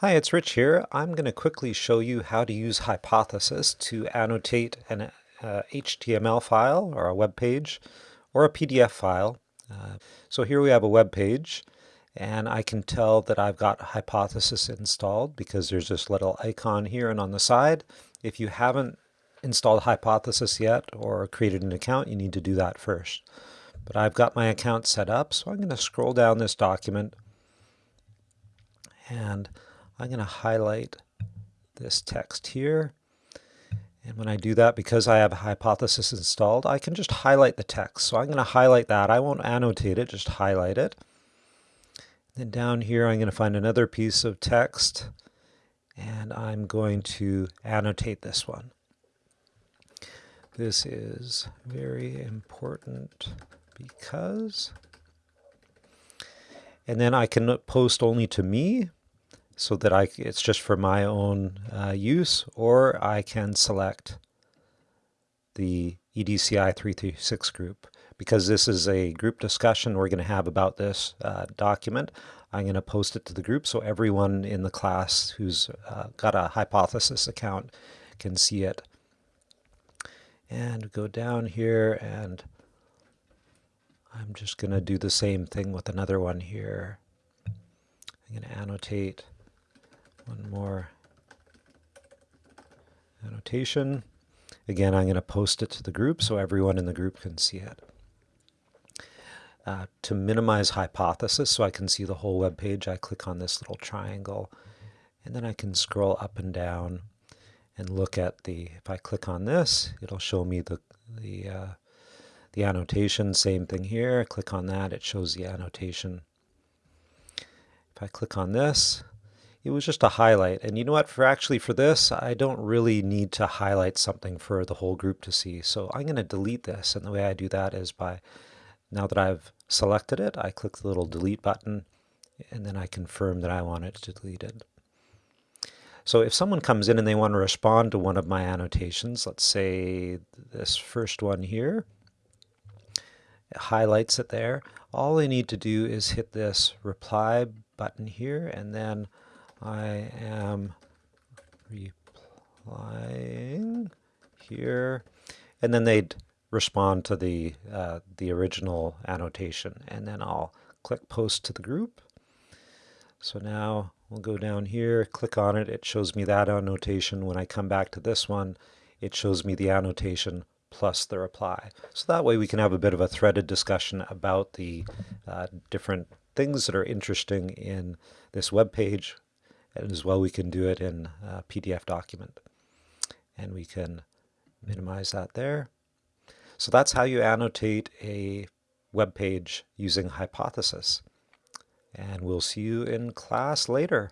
Hi, it's Rich here. I'm going to quickly show you how to use Hypothesis to annotate an uh, HTML file or a web page or a PDF file. Uh, so here we have a web page and I can tell that I've got Hypothesis installed because there's this little icon here and on the side. If you haven't installed Hypothesis yet or created an account, you need to do that first. But I've got my account set up, so I'm going to scroll down this document and I'm going to highlight this text here. And when I do that, because I have a hypothesis installed, I can just highlight the text. So I'm going to highlight that. I won't annotate it, just highlight it. Then down here, I'm going to find another piece of text, and I'm going to annotate this one. This is very important because, and then I can post only to me, so that I, it's just for my own uh, use, or I can select the EDCI 336 group. Because this is a group discussion we're going to have about this uh, document, I'm going to post it to the group so everyone in the class who's uh, got a hypothesis account can see it. And go down here and I'm just going to do the same thing with another one here. I'm going to annotate one more annotation. Again, I'm going to post it to the group so everyone in the group can see it. Uh, to minimize hypothesis so I can see the whole web page, I click on this little triangle and then I can scroll up and down and look at the, if I click on this, it'll show me the, the, uh, the annotation, same thing here, click on that, it shows the annotation. If I click on this, it was just a highlight. And you know what, for actually for this, I don't really need to highlight something for the whole group to see. So I'm going to delete this. And the way I do that is by, now that I've selected it, I click the little delete button and then I confirm that I want it deleted. So if someone comes in and they want to respond to one of my annotations, let's say this first one here, it highlights it there. All they need to do is hit this reply button here and then I am replying here, and then they'd respond to the, uh, the original annotation, and then I'll click post to the group. So now we'll go down here, click on it, it shows me that annotation. When I come back to this one, it shows me the annotation plus the reply. So that way we can have a bit of a threaded discussion about the uh, different things that are interesting in this web page as well we can do it in a PDF document. And we can minimize that there. So that's how you annotate a web page using Hypothesis. And we'll see you in class later.